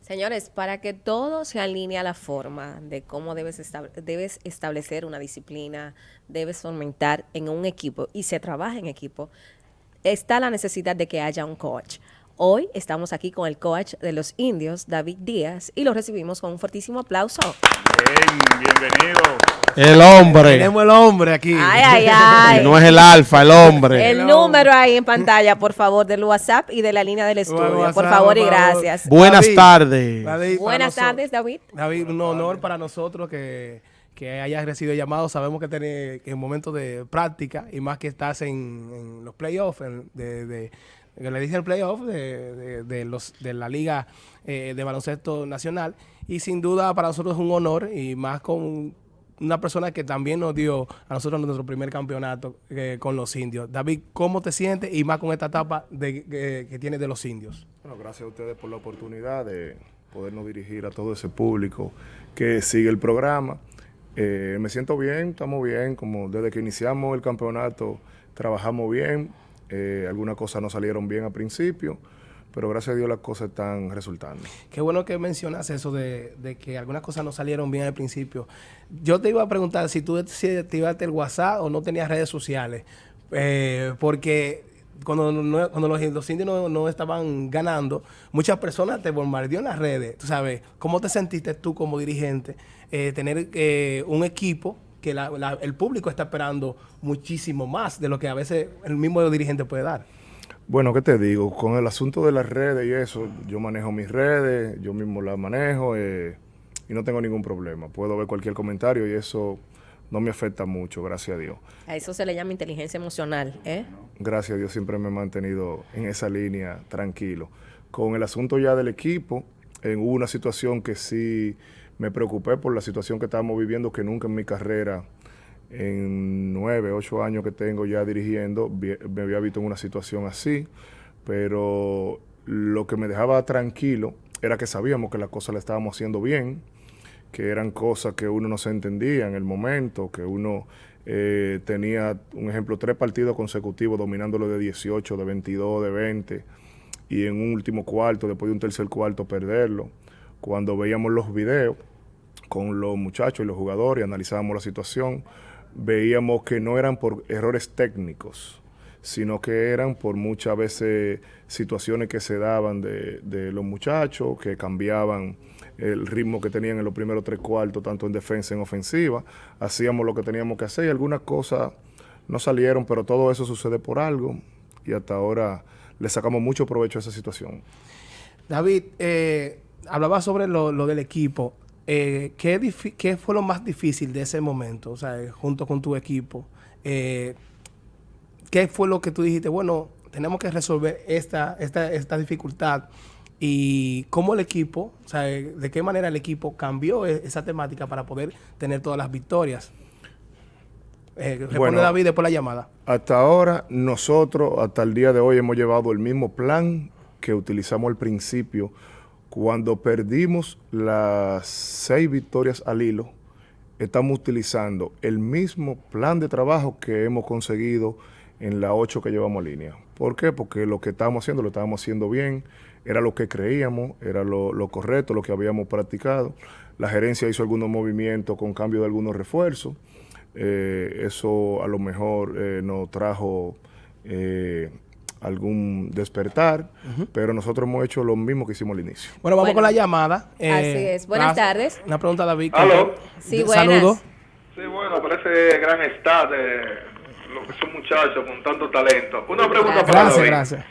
Señores, para que todo se alinee a la forma de cómo debes, debes establecer una disciplina, debes fomentar en un equipo y se trabaja en equipo, está la necesidad de que haya un coach. Hoy estamos aquí con el coach de los indios, David Díaz, y lo recibimos con un fuertísimo aplauso. Bien, bienvenido. El hombre. Tenemos el hombre aquí. Ay, ay, ay. No es el alfa, el hombre. El número ahí en pantalla, por favor, del WhatsApp y de la línea del estudio. por favor y gracias. Buenas tardes. Buenas tardes, David. David, un honor para nosotros que, que hayas recibido llamado. Sabemos que, tenés, que en momentos de práctica y más que estás en, los playoffs de que le dicen el playoff de, de, los, de la Liga eh, de Baloncesto Nacional. Y sin duda para nosotros es un honor y más con una persona que también nos dio a nosotros nuestro primer campeonato eh, con los indios. David, ¿cómo te sientes y más con esta etapa de, que tienes de los indios? Bueno, gracias a ustedes por la oportunidad de podernos dirigir a todo ese público que sigue el programa. Eh, me siento bien, estamos bien, como desde que iniciamos el campeonato trabajamos bien, eh, algunas cosas no salieron bien al principio, pero gracias a Dios las cosas están resultando. Qué bueno que mencionas eso de, que algunas cosas no salieron bien al principio. Yo te iba a preguntar si tú activaste el WhatsApp o no tenías redes sociales, eh, porque cuando, cuando los, indios no, estaban ganando, muchas personas te bombardeó en las redes. Tú sabes, ¿cómo te sentiste tú como dirigente eh, tener un equipo que el público está esperando muchísimo más de lo que a veces el mismo dirigente puede dar. Bueno, ¿qué te digo? Con el asunto de las redes y eso, yo manejo mis redes, yo mismo las manejo eh, y no tengo ningún problema. Puedo ver cualquier comentario y eso no me afecta mucho, gracias a Dios. A eso se le llama inteligencia emocional, ¿eh? Gracias a Dios siempre me he mantenido en esa línea tranquilo. Con el asunto ya del equipo, en hubo una situación que sí me preocupé por la situación que estábamos viviendo, que nunca en mi carrera, en nueve, ocho años que tengo ya dirigiendo, me había visto en una situación así, pero lo que me dejaba tranquilo era que sabíamos que las cosas las estábamos haciendo bien, que eran cosas que uno no se entendía en el momento, que uno eh, tenía, un ejemplo, tres partidos consecutivos dominándolo de 18, de 22, de 20, y en un último cuarto, después de un tercer cuarto, perderlo cuando veíamos los videos con los muchachos y los jugadores y analizábamos la situación, veíamos que no eran por errores técnicos, sino que eran por muchas veces situaciones que se daban de, los muchachos, que cambiaban el ritmo que tenían en los primeros tres cuartos, tanto en defensa en ofensiva. Hacíamos lo que teníamos que hacer y algunas cosas no salieron, pero todo eso sucede por algo y hasta ahora le sacamos mucho provecho a esa situación. David, eh, hablaba sobre lo, del equipo. Eh, ¿qué, fue lo más difícil de ese momento? O sea, junto con tu equipo. Eh, ¿Qué fue lo que tú dijiste? Bueno, tenemos que resolver esta, esta, esta dificultad. Y cómo el equipo, o sea, de qué manera el equipo cambió e, esa temática para poder tener todas las victorias. Eh, responde bueno, David después la llamada. Hasta ahora, nosotros, hasta el día de hoy, hemos llevado el mismo plan que utilizamos al principio cuando perdimos las seis victorias al hilo, estamos utilizando el mismo plan de trabajo que hemos conseguido en la ocho que llevamos a línea. ¿Por qué? Porque lo que estábamos haciendo lo estábamos haciendo bien, era lo que creíamos, era lo, correcto, lo que habíamos practicado. La gerencia hizo algunos movimientos con cambio de algunos refuerzos. Eh, eso a lo mejor eh, nos trajo eh, algún despertar, pero nosotros hemos hecho lo mismo que hicimos al inicio. Bueno, vamos con la llamada. Eh, así es. Buenas tardes. Una pregunta, David. ¿Aló? Sí, buenas. Saludos. Sí, bueno, parece gran estado de lo que son muchachos con tanto talento. Una pregunta para David. Gracias,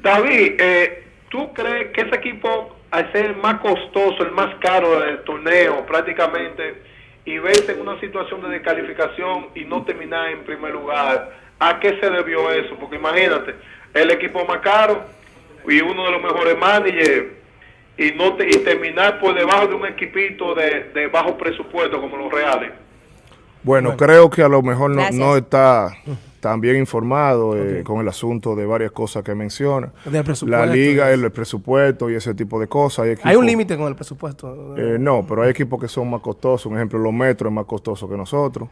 David, eh, ¿tú crees que ese equipo, al ser el más costoso, el más caro del torneo prácticamente, y verse en una situación de descalificación y no terminar en primer lugar, ¿A qué se debió eso? Porque imagínate, el equipo más caro y uno de los mejores managers y no te, y terminar por debajo de un equipito de, bajo presupuesto como los reales. Bueno, creo que a lo mejor no, está también informado eh, con el asunto de varias cosas que menciona. La liga, y el, presupuesto y ese tipo de cosas. Hay, un límite con el presupuesto. eh, no, pero hay equipos que son más costosos. Un ejemplo, los metros es más costoso que nosotros.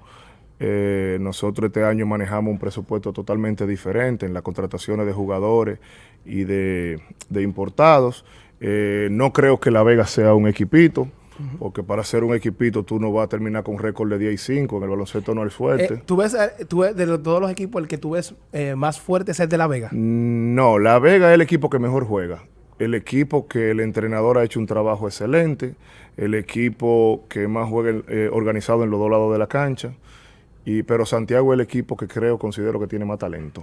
Eh, nosotros este año manejamos un presupuesto totalmente diferente en las contrataciones de jugadores y de, de importados. Eh, no creo que La Vega sea un equipito, porque para ser un equipito tú no vas a terminar con récord de 10 y 5. En el baloncesto no es fuerte. Eh, ¿tú, ves, eh, tú ves de todos los equipos, el que tú ves más fuerte es el de La Vega. No, La Vega es el equipo que mejor juega. El equipo que el entrenador ha hecho un trabajo excelente. El equipo que más juega eh, organizado en los dos lados de la cancha. Y, pero Santiago es el equipo que creo, considero que tiene más talento.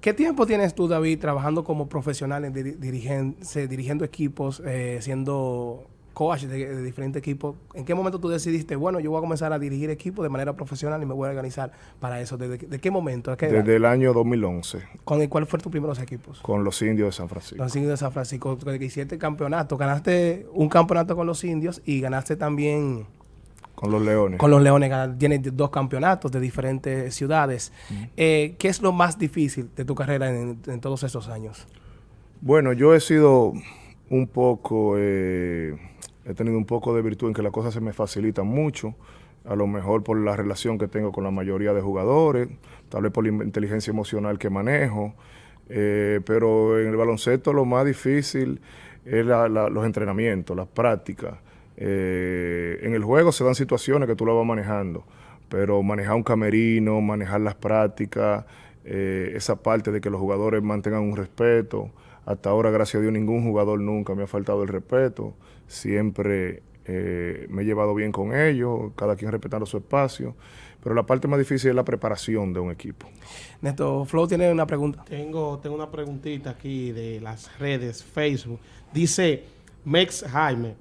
¿Qué tiempo tienes tú, David, trabajando como profesional, en diri- dirigen- se- dirigiendo equipos, eh, siendo coach de, de diferentes equipos? ¿En qué momento tú decidiste, bueno, yo voy a comenzar a dirigir equipos de manera profesional y me voy a organizar para eso? ¿Desde, de qué momento? Desde el año 2011, ¿Con el- ¿Cuál fue tus primeros equipos? con los indios de San Francisco. Los indios de San Francisco, que hiciste campeonato. Ganaste un campeonato con los indios y ganaste también Con los leones. con los Leones. Tienes dos campeonatos de diferentes ciudades. Eh, ¿Qué es lo más difícil de tu carrera en, en todos estos años? Bueno, yo he sido un poco, eh, he tenido un poco de virtud en que las cosas se me facilitan mucho, a lo mejor por la relación que tengo con la mayoría de jugadores, tal vez por la in- inteligencia emocional que manejo, eh, pero en el baloncesto lo más difícil es la- la- los entrenamientos, las prácticas. Eh, en el juego se dan situaciones que tú las vas manejando, pero manejar un camerino, manejar las prácticas, eh, esa parte de que los jugadores mantengan un respeto. Hasta ahora, gracias a Dios, ningún jugador nunca me ha faltado el respeto. Siempre eh, me he llevado bien con ellos, cada quien respetando su espacio. Pero la parte más difícil es la preparación de un equipo. Neto Flow tiene una pregunta. Tengo, tengo una preguntita aquí de las redes, Facebook. Dice Mex Jaime,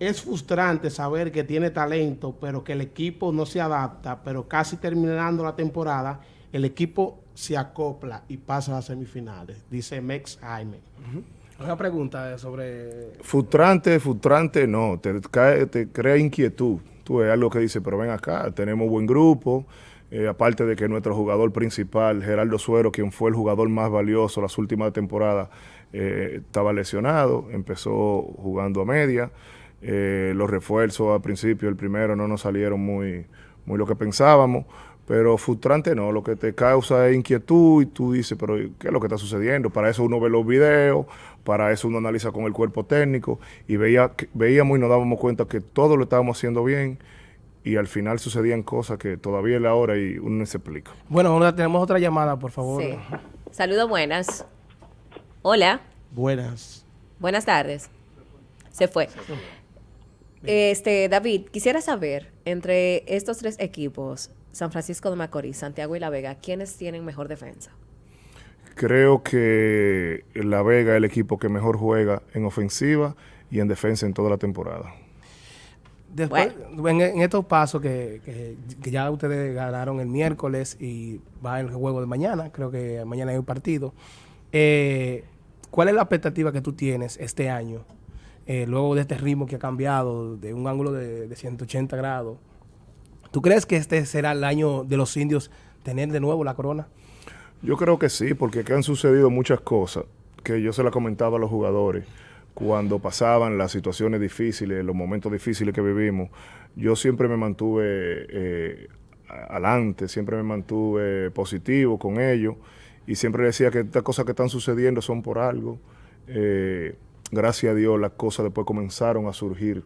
es frustrante saber que tiene talento, pero que el equipo no se adapta, pero casi terminando la temporada, el equipo se acopla y pasa a las semifinales. Dice Mex Jaime. Una pregunta sobre... Frustrante, frustrante, no, te, cae- te crea inquietud. Tú ves algo que dice, pero ven acá, tenemos buen grupo. eh, aparte de que nuestro jugador principal, Gerardo Suero, quien fue el jugador más valioso las últimas temporadas, eh, estaba lesionado, empezó jugando a media. Eh, los refuerzos al principio, el primero, no nos salieron muy, muy lo que pensábamos. Pero frustrante no, lo que te causa es inquietud y tú dices, pero ¿qué es lo que está sucediendo? Para eso uno ve los videos, para eso uno analiza con el cuerpo técnico y veía, veíamos y nos dábamos cuenta que todo lo estábamos haciendo bien y al final sucedían cosas que todavía es la hora y uno no se explica. Bueno, ahora tenemos otra llamada, por favor. Sí. Saludos buenas. Hola, Buenas. buenas tardes. Se fue. Este, David, quisiera saber, entre estos tres equipos, San Francisco de Macorís, Santiago y La Vega, ¿quiénes tienen mejor defensa? Creo que La Vega es el equipo que mejor juega en ofensiva y en defensa en toda la temporada. Después, en, en estos pasos que, que- que ya ustedes ganaron el miércoles y va el juego de mañana, creo que mañana hay un partido. eh, ¿Cuál es la expectativa que tú tienes este año? Eh, luego de este ritmo que ha cambiado de un ángulo de, de 180 grados. ¿Tú crees que este será el año de los indios tener de nuevo la corona? Yo creo que sí, porque que han sucedido muchas cosas que yo se las comentaba a los jugadores cuando pasaban las situaciones difíciles, los momentos difíciles que vivimos. Yo siempre me mantuve eh, adelante, siempre me mantuve positivo con ellos y siempre decía que estas cosas que están sucediendo son por algo. Eh, gracias a Dios las cosas después comenzaron a surgir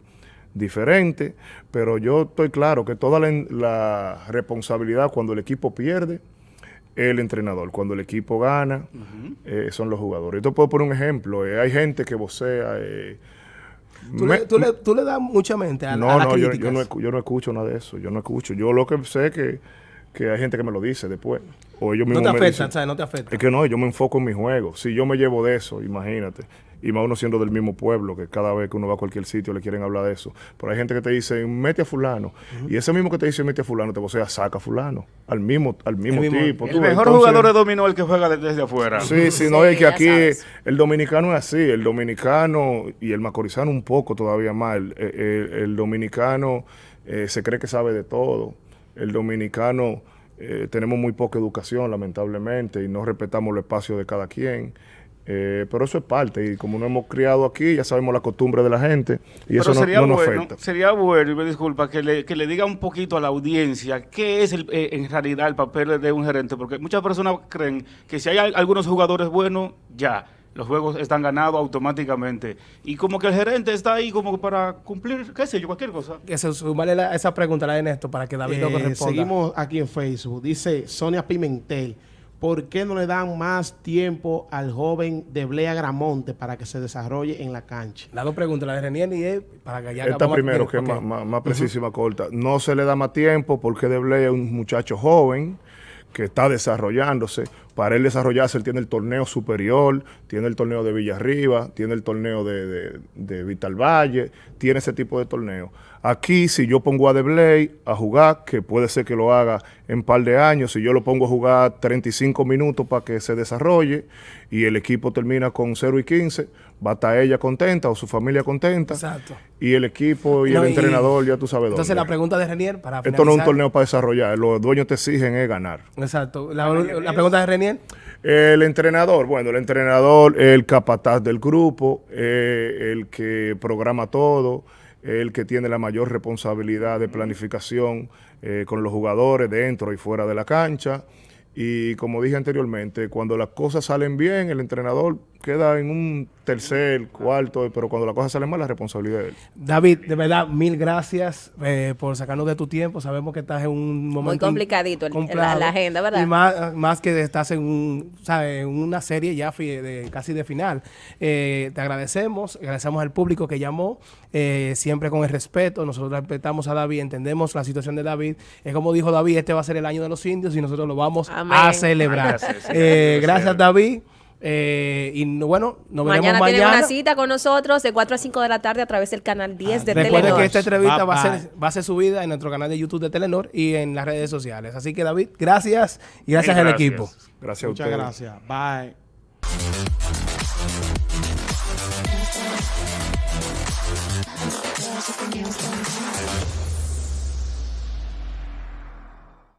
diferentes, pero yo estoy claro que toda la, la responsabilidad cuando el equipo pierde el entrenador. Cuando el equipo gana, eh, son los jugadores. Yo te puedo poner un ejemplo. eh, hay gente que vocea. eh, ¿Tú, me- le, tú le- tú le das mucha mente a, no, a las no, yo, críticas? yo no, escu- yo no escucho nada de eso. Yo no escucho. Yo lo que sé es que, que hay gente que me lo dice después. O ellos no mismos te me afecta, ¿sabes? No te afecta. es que no, yo me enfoco en mi juego. Si yo me llevo de eso, imagínate. Y más uno siendo del mismo pueblo, que cada vez que uno va a cualquier sitio le quieren hablar de eso. Pero hay gente que te dice, mete a fulano. Y ese mismo que te dice, mete a fulano, te vocea, saca a fulano. Al mismo, al mismo, mismo- tipo. El mejor Entonces- jugador de dominó el que juega de- desde afuera. Sí, sí, no, Sí, es que aquí sabes. el dominicano es así, el dominicano y el macorizano un poco todavía más. El, el- el dominicano eh, se cree que sabe de todo. El dominicano eh, tenemos muy poca educación, lamentablemente, y no respetamos el espacio de cada quien. Eh, pero eso es parte, y como no hemos criado aquí, ya sabemos la costumbre de la gente, y Pero eso no, sería no nos bueno, afecta. sería bueno, y me disculpa, que le, que le diga un poquito a la audiencia qué es el, eh, en realidad el papel de un gerente, porque muchas personas creen que si hay al- algunos jugadores buenos, ya, los juegos están ganados automáticamente. Y como que el gerente está ahí como para cumplir, qué sé yo, cualquier cosa. Que se sumarle la- esa pregunta, la de Néstor, para que David lo Eh, responda. seguimos aquí en Facebook. Dice Sonia Pimentel. ¿Por qué no le dan más tiempo al joven de Blea Gramonte para que se desarrolle en la cancha? Las dos preguntas, la de Renier y él, para que ya Esta primero, que es Ok. más, más- más precisa y más corta. No se le da más tiempo porque Deblay es un muchacho joven que está desarrollándose. Para él desarrollarse, él tiene el torneo superior, tiene el torneo de Villarriba, tiene el torneo de, de, de Vital Valle, tiene ese tipo de torneo. Aquí, si yo pongo a Deblay a jugar, que puede ser que lo haga en par de años, si yo lo pongo a jugar 35 minutos para que se desarrolle y el equipo termina con 0 y 15, va a estar ella contenta o su familia contenta. Exacto. Y el equipo y No, el y- entrenador, ya tú sabes dónde. Entonces, la pregunta de Renier, para Esto no es un torneo para desarrollar, los dueños te exigen es ganar. Exacto. La, la pregunta de Renier. El entrenador, bueno, el entrenador el capataz del grupo, eh, el que programa todo, el que tiene la mayor responsabilidad de planificación eh, con los jugadores dentro y fuera de la cancha. Y como dije anteriormente, cuando las cosas salen bien, el entrenador queda en un tercer, cuarto, pero cuando las cosas salen mal, la responsabilidad es de él. David, de verdad, mil gracias eh, por sacarnos de tu tiempo. Sabemos que estás en un momento complicadito el- complicado. la- la agenda, ¿verdad? Y más, más que estás en, un, ¿sabes? en una serie ya fi- de, casi de final. Eh, te agradecemos, agradecemos al público que llamó, eh, siempre con el respeto. Nosotros respetamos a David, entendemos la situación de David. Es como dijo David, este va a ser el año de los indios y nosotros lo vamos Amén. a celebrar. Gracias, Eh, gracias. David. Eh, y no- bueno, nos veremos Mañana mañana. una cita con nosotros de 4 a 5 de la tarde a través del canal 10 de Ah, Recuerden Telenor. que esta entrevista Bye, va, a ser, va a ser subida en nuestro canal de YouTube de Telenor y en las redes sociales. Así que David, gracias y gracias Mil al gracias. equipo. Gracias a Muchas ustedes. gracias. Bye.